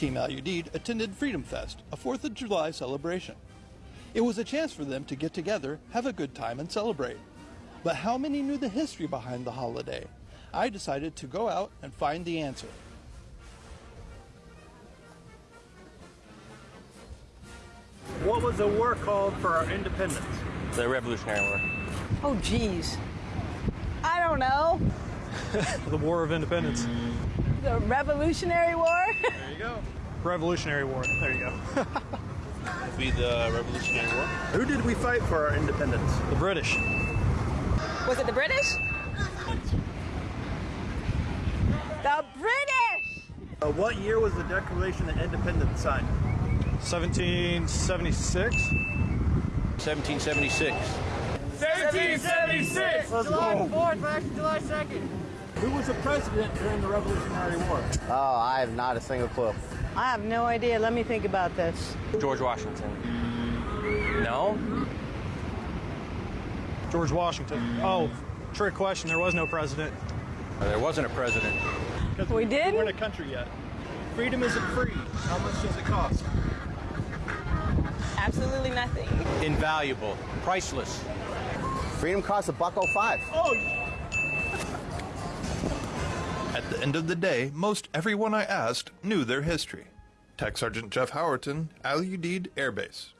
Team Al-Udeid attended Freedom Fest, a 4th of July celebration. It was a chance for them to get together, have a good time, and celebrate. But how many knew the history behind the holiday? I decided to go out and find the answer. What was the war called for our independence? The Revolutionary War. Oh, geez. I don't know. The War of Independence. The Revolutionary War? There you go. Revolutionary War. There you go. It'd be the Revolutionary War. Who did we fight for our independence? The British. Was it the British? The British! Uh, what year was the Declaration of Independence signed? 1776. 1776. 1776! Let's July go. 4th, back to July 2nd. Who was the president during the Revolutionary War? Oh, I have not a single clue. I have no idea. Let me think about this. George Washington. No? George Washington. Oh, trick question. There was no president. There wasn't a president. 'Cause We didn't? We're in a country yet. Freedom isn't free. How much does it cost? Absolutely nothing. Invaluable. Priceless. Freedom costs a buck oh five. Oh, At end of the day, most everyone I asked knew their history. Tech Sergeant Jeff Howerton, Al Udeid Air Base.